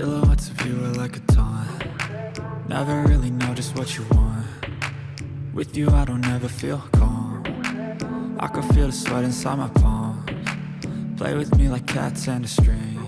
Silhouettes of you are like a taunt. Never really know just what you want. With you I don't ever feel calm. I can feel the sweat inside my palms. Play with me like cats and a string.